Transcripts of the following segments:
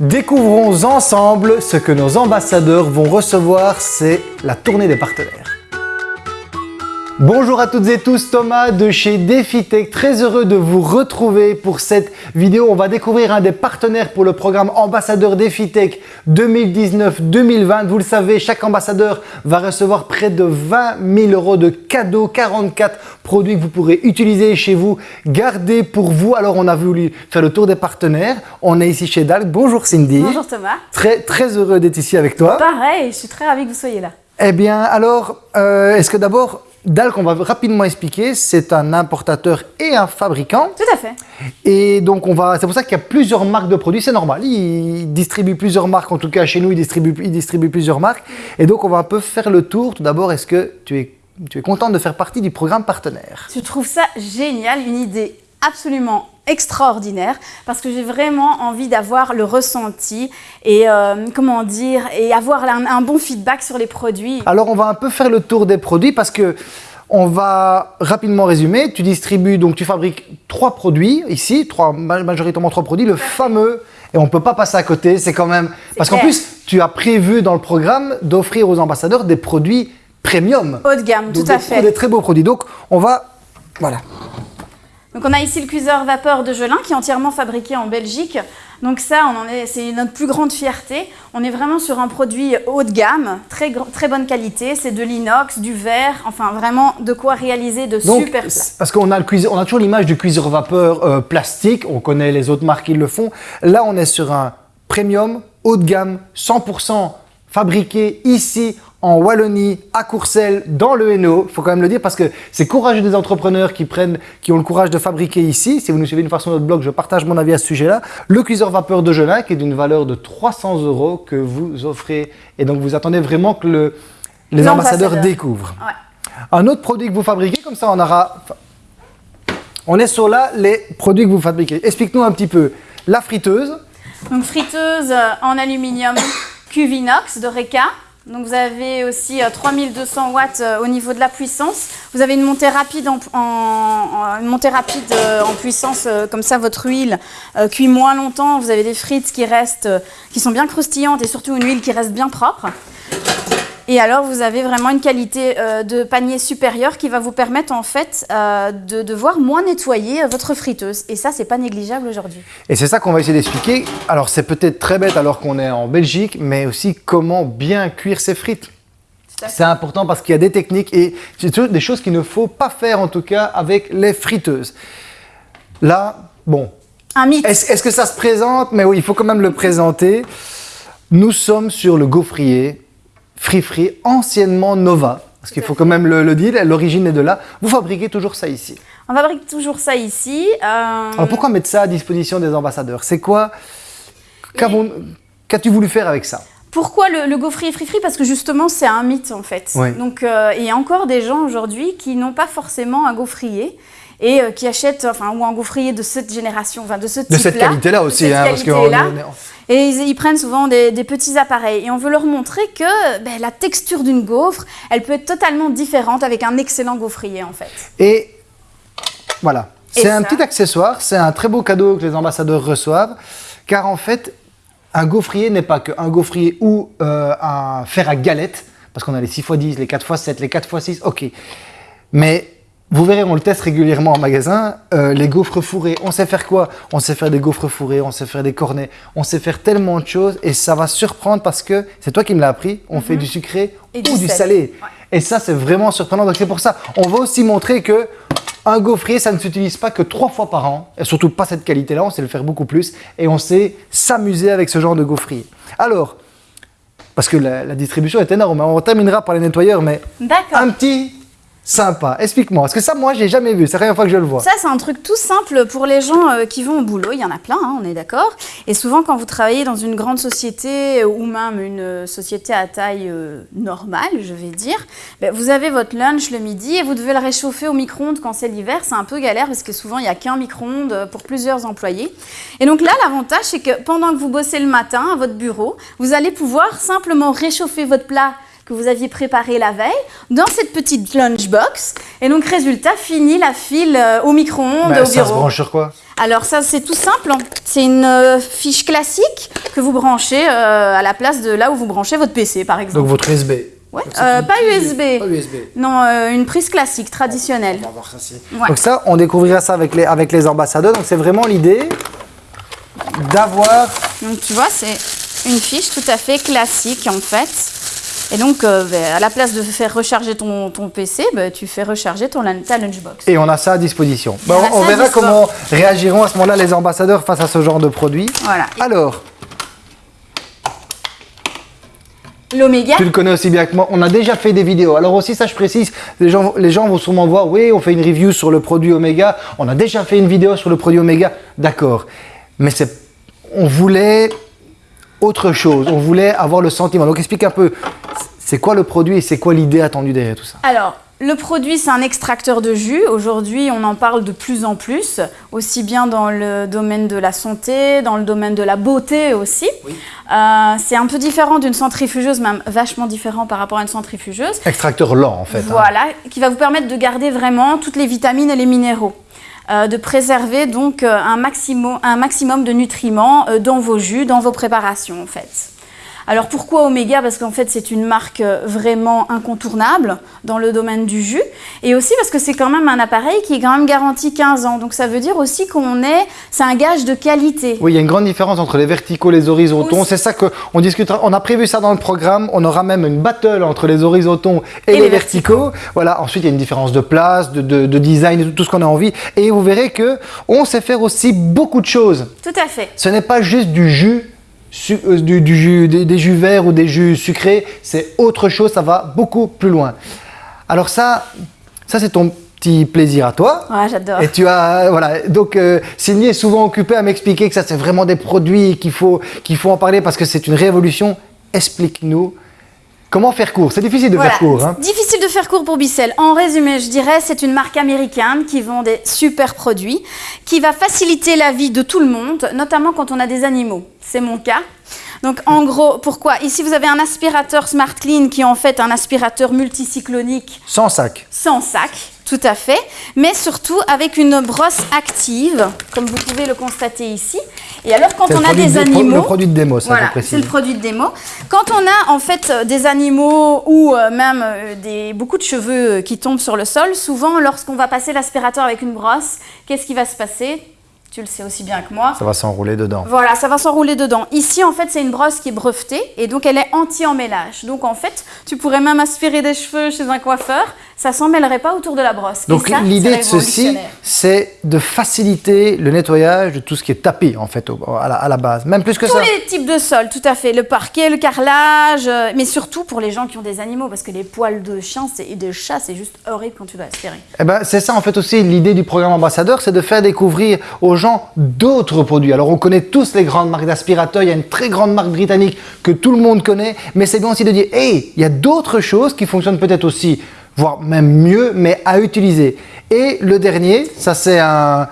Découvrons ensemble ce que nos ambassadeurs vont recevoir, c'est la tournée des partenaires. Bonjour à toutes et tous, Thomas de chez DefiTech, très heureux de vous retrouver pour cette vidéo. On va découvrir un des partenaires pour le programme Ambassadeur DefiTech 2019-2020. Vous le savez, chaque ambassadeur va recevoir près de 20 000 euros de cadeaux, 44 produits que vous pourrez utiliser chez vous, garder pour vous. Alors, on a voulu faire le tour des partenaires. On est ici chez Dalk. Bonjour Cindy. Bonjour Thomas. Très, très heureux d'être ici avec toi. Pareil, je suis très ravie que vous soyez là. Eh bien, alors, euh, est-ce que d'abord, Dalk, on va rapidement expliquer, c'est un importateur et un fabricant. Tout à fait. Et donc, on va, c'est pour ça qu'il y a plusieurs marques de produits, c'est normal. Il distribue plusieurs marques, en tout cas chez nous, il distribue, il distribue plusieurs marques. Et donc, on va un peu faire le tour. Tout d'abord, est-ce que tu es, tu es contente de faire partie du programme partenaire? Je trouve ça génial, une idée absolument extraordinaire parce que j'ai vraiment envie d'avoir le ressenti et euh, comment dire et avoir un, un, bon feedback sur les produits. Alors on va un peu faire le tour des produits parce que on va rapidement résumer. Tu distribues donc tu fabriques trois produits ici, trois majoritairement trois produits, le fameux et on ne peut pas passer à côté. C'est quand même parce qu'en plus tu as prévu dans le programme d'offrir aux ambassadeurs des produits premium, haut de gamme, donc tout à fait, des très beaux produits. Donc on va voilà. Donc on a ici le cuiseur vapeur de Gelin qui est entièrement fabriqué en Belgique. Donc ça, c'est notre plus grande fierté. On est vraiment sur un produit haut de gamme, très, très bonne qualité. C'est de l'inox, du verre, enfin vraiment de quoi réaliser de Donc, super plats. Parce qu'on a, le cuiseur, on a toujours l'image du cuiseur vapeur euh, plastique, on connaît les autres marques qui le font. Là, on est sur un premium, haut de gamme, 100% fabriqué ici en Wallonie, à Courcelles, dans le Hainaut. Il faut quand même le dire parce que c'est courageux des entrepreneurs qui prennent, qui ont le courage de fabriquer ici. Si vous nous suivez une fois sur notre blog, je partage mon avis à ce sujet-là. Le cuiseur vapeur de qui est d'une valeur de 300 euros que vous offrez. Et donc, vous attendez vraiment que le, les, ambassadeurs, découvrent. Ouais. Un autre produit que vous fabriquez, comme ça on aura... On est sur là les produits que vous fabriquez. Explique-nous un petit peu. La friteuse. Donc friteuse en aluminium Cuvinox de Reka. Donc vous avez aussi 3200 watts au niveau de la puissance. Vous avez une montée rapide en, en puissance, comme ça votre huile cuit moins longtemps. Vous avez des frites qui restent, qui sont bien croustillantes et surtout une huile qui reste bien propre. Et alors, vous avez vraiment une qualité euh, de panier supérieure qui va vous permettre en fait euh, de devoir moins nettoyer votre friteuse. Et ça, c'est pas négligeable aujourd'hui. Et c'est ça qu'on va essayer d'expliquer. Alors, c'est peut-être très bête alors qu'on est en Belgique, mais aussi comment bien cuire ses frites. C'est important parce qu'il y a des techniques et des choses qu'il ne faut pas faire en tout cas avec les friteuses. Là, bon. Un mythe. Est-ce est que ça se présente? Mais oui, il faut quand même le présenter. Nous sommes sur le gaufrier Free Free, anciennement Nova, parce qu'il faut quand même le, le dire, l'origine est de là. Vous fabriquez toujours ça ici. On fabrique toujours ça ici. Euh... Alors pourquoi mettre ça à disposition des ambassadeurs? C'est quoi Qu'as-tu voulu faire avec ça? Pourquoi le, le gaufrier Free Free Parce que justement, c'est un mythe en fait. Donc, euh, il y a encore des gens aujourd'hui qui n'ont pas forcément un gaufrier et euh, qui achètent, enfin, ou un gaufrier de cette génération, enfin, de ce type-là. De cette qualité-là aussi, hein, parce que et ils, ils, prennent souvent des, des, petits appareils. Et on veut leur montrer que ben, la texture d'une gaufre, elle peut être totalement différente avec un excellent gaufrier, en fait. Et voilà. C'est un petit accessoire, c'est un très beau cadeau que les ambassadeurs reçoivent, car en fait, un gaufrier n'est pas qu'un gaufrier ou euh, un fer à galette, parce qu'on a les 6x10, les 4x7, les 4x6, ok. Mais vous verrez, on le teste régulièrement en magasin, euh, les gaufres fourrés, on sait faire quoi? On sait faire des gaufres fourrés, on sait faire des cornets, on sait faire tellement de choses et ça va surprendre parce que, c'est toi qui me l'as appris, on mm -hmm. fait du sucré et ou du, du salé. salé. Ouais. Et ça, c'est vraiment surprenant, donc c'est pour ça. On va aussi montrer que un gaufrier, ça ne s'utilise pas que trois fois par an, et surtout pas cette qualité-là, on sait le faire beaucoup plus, et on sait s'amuser avec ce genre de gaufrier. Alors, parce que la, la distribution est énorme, on terminera par les nettoyeurs, mais un petit sympa. Explique-moi, parce que ça, moi, je l'ai jamais vu. C'est la première fois que je le vois. Ça, c'est un truc tout simple pour les gens euh, qui vont au boulot. Il y en a plein, hein, on est d'accord. Et souvent, quand vous travaillez dans une grande société ou même une société à taille euh, normale, je vais dire, ben, vous avez votre lunch le midi et vous devez le réchauffer au micro-ondes quand c'est l'hiver. C'est un peu galère parce que souvent, il n'y a qu'un micro-ondes pour plusieurs employés. Et donc là, l'avantage, c'est que pendant que vous bossez le matin à votre bureau, vous allez pouvoir simplement réchauffer votre plat que vous aviez préparé la veille dans cette petite lunchbox. Et donc, résultat, fini la file euh, au micro-ondes au ça se bureau. branche sur quoi? Alors ça, c'est tout simple. C'est une euh, fiche classique que vous branchez euh, à la place de là où vous branchez votre PC, par exemple. Donc votre USB. Ouais, euh, pas USB. Pas USB. Non, euh, une prise classique, traditionnelle. On va voir ça Ouais. Donc ça, on découvrira ça avec les, avec les ambassadeurs. Donc c'est vraiment l'idée d'avoir... Donc tu vois, c'est une fiche tout à fait classique en fait. Et donc, euh, ben, à la place de faire recharger ton, ton PC, ben, tu fais recharger ton, ta lunchbox. Et on a ça à disposition. On verra comment réagiront à ce moment-là les ambassadeurs face à ce genre de produit. Voilà. Alors, L'Oméga, tu le connais aussi bien que moi, on a déjà fait des vidéos. Alors aussi, ça je précise, les gens, les gens vont sûrement voir, oui, on fait une review sur le produit Omega, on a déjà fait une vidéo sur le produit Omega, d'accord. Mais on voulait autre chose, on voulait avoir le sentiment. Donc explique un peu, c'est quoi le produit et c'est quoi l'idée attendue derrière tout ça Alors, le produit, c'est un extracteur de jus. Aujourd'hui, on en parle de plus en plus, aussi bien dans le domaine de la santé, dans le domaine de la beauté aussi. Euh, c'est un peu différent d'une centrifugeuse, même vachement différent par rapport à une centrifugeuse. Extracteur lent en fait. hein. Voilà, qui va vous permettre de garder vraiment toutes les vitamines et les minéraux. Euh, de préserver donc euh, un, maximum, un maximum de nutriments dans vos jus, dans vos préparations en fait. Alors pourquoi Omega? Parce qu'en fait c'est une marque euh, vraiment incontournable dans le domaine du jus et aussi parce que c'est quand même un appareil qui est quand même garanti 15 ans. Donc ça veut dire aussi qu'on est, c'est un gage de qualité. Oui, il y a une grande différence entre les verticaux et les horizontaux. C'est ça qu'on discutera. On a prévu ça dans le programme. On aura même une battle entre les horizontaux et, Et les, les verticaux. Voilà. Ensuite, il y a une différence de place, de, de- de design, tout, tout ce qu'on a envie. Et vous verrez que on sait faire aussi beaucoup de choses. Tout à fait. Ce n'est pas juste du jus. Euh, du, du jus, des, des jus verts ou des jus sucrés, c'est autre chose, ça va beaucoup plus loin. Alors ça, ça c'est ton petit plaisir à toi. Ouais, j'adore. Et tu as, euh, voilà, donc euh, Cindy est souvent occupée à m'expliquer que ça c'est vraiment des produits qu'il faut, qu'il faut en parler parce que c'est une révolution. Explique-nous comment faire court? C'est difficile de Voilà. faire court. Hein. Difficile de faire court pour Bicel. En résumé, je dirais, c'est une marque américaine qui vend des super produits, qui va faciliter la vie de tout le monde, notamment quand on a des animaux. C'est mon cas. Donc en gros, pourquoi? Ici, vous avez un aspirateur Smart Clean qui est en fait un aspirateur multicyclonique Sans sac. sans sac, tout à fait, mais surtout avec une brosse active, comme vous pouvez le constater ici. Et alors, quand on a des de- animaux... Le produit de démo, ça Voilà, c'est le produit de démo. Quand on a en fait euh, des animaux ou euh, même euh, des, beaucoup de cheveux qui tombent sur le sol, souvent lorsqu'on va passer l'aspirateur avec une brosse, qu'est-ce qui va se passer? Tu le sais aussi bien que moi. Ça va s'enrouler dedans. Voilà, ça va s'enrouler dedans. Ici, en fait, c'est une brosse qui est brevetée et donc elle est anti-emmêlage. Donc en fait, tu pourrais même aspirer des cheveux chez un coiffeur, ça s'emmêlerait pas autour de la brosse. Donc l'idée de ceci, c'est de faciliter le nettoyage de tout ce qui est tapis en fait au- à la, à la base. Même plus que Tous ça. les types de sols, tout à fait. Le parquet, le carrelage, euh, mais surtout pour les gens qui ont des animaux, parce que les poils de chien et de chat, c'est juste horrible quand tu dois aspirer. Eh ben, c'est ça en fait aussi l'idée du programme ambassadeur, c'est de faire découvrir aux gens d'autres produits. Alors on connaît tous les grandes marques d'aspirateurs, il y a une très grande marque britannique que tout le monde connaît, mais c'est bien aussi de dire, hey, il y a d'autres choses qui fonctionnent peut-être aussi, voire même mieux, mais à utiliser. Et le dernier, ça c'est un...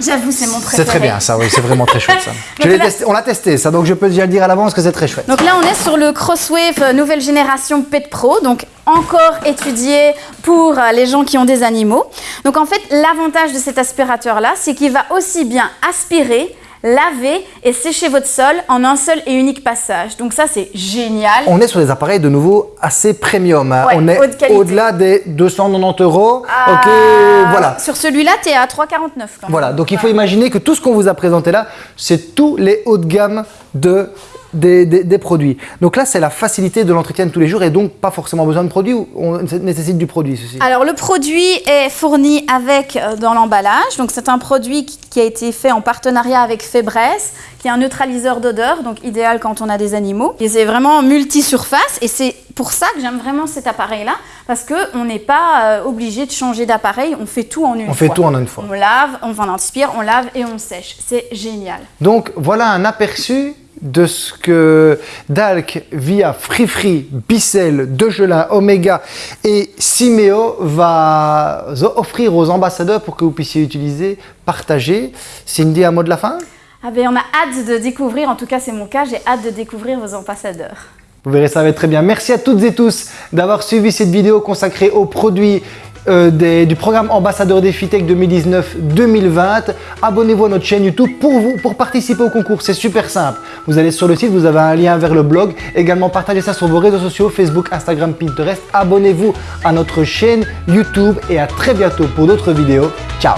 J'avoue, c'est mon préféré. C'est très bien ça, oui, c'est vraiment très chouette ça. Je Donc l'ai là- testé- on l'a testé ça, donc je peux déjà le dire à l'avance que c'est très chouette. Donc là, on est sur le Crosswave euh, nouvelle génération Pet Pro, donc encore étudié pour euh, les gens qui ont des animaux. Donc en fait, l'avantage de cet aspirateur-là, c'est qu'il va aussi bien aspirer, laver et sécher votre sol en un seul et unique passage. Donc ça, c'est génial. On est sur des appareils de nouveau assez premium. hein. Ouais, on est au-delà des 290 euros. Ok, Ah, voilà. Sur celui-là, tu es à 3,49 quand même. Voilà, donc il faut imaginer que tout ce qu'on vous a présenté là, c'est tous les hauts de gamme de, des, des- des produits. Donc là, c'est la facilité de l'entretien de tous les jours et donc pas forcément besoin de produits ou on nécessite du produit ceci. Alors le produit est fourni avec euh, dans l'emballage. Donc c'est un produit qui, a été fait en partenariat avec Febreze, qui est un neutraliseur d'odeur, donc idéal quand on a des animaux. Et c'est vraiment multi-surface et c'est pour ça que j'aime vraiment cet appareil-là parce que on n'est pas euh, obligé de changer d'appareil. On fait tout en une On fois. fait tout en une fois. On lave, on on inspire, on lave et on sèche. C'est génial. Donc voilà un aperçu de ce que Dalk via Free Free, Bicel, Degelin, Omega et Simeo va offrir aux ambassadeurs pour que vous puissiez utiliser, partager. Cindy, un mot de la fin? Ah ben on a hâte de découvrir, en tout cas c'est mon cas, j'ai hâte de découvrir vos ambassadeurs. Vous verrez, ça va être très bien. Merci à toutes et tous d'avoir suivi cette vidéo consacrée aux produits euh, du programme Ambassadeur des FITEC 2019-2020. Abonnez-vous à notre chaîne YouTube pour vous, pour participer au concours. C'est super simple. Vous allez sur le site, vous avez un lien vers le blog. Également, partagez ça sur vos réseaux sociaux, Facebook, Instagram, Pinterest. Abonnez-vous à notre chaîne YouTube et à très bientôt pour d'autres vidéos. Ciao